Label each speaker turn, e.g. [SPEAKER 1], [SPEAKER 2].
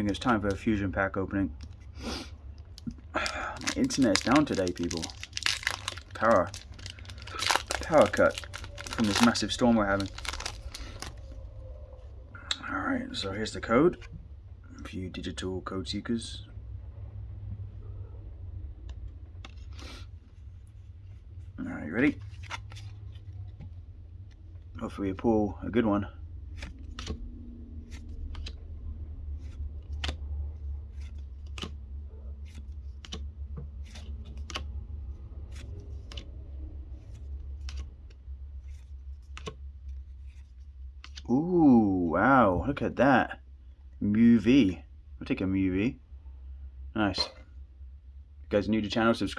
[SPEAKER 1] think it's time for a fusion pack opening. My internet's down today, people. Power. Power cut from this massive storm we're having. Alright, so here's the code. A few digital code seekers. Alright, you ready? Hopefully we pull a good one. Ooh, wow, look at that. Mew I'll take a V. Nice. If you guys new to channel, subscribe.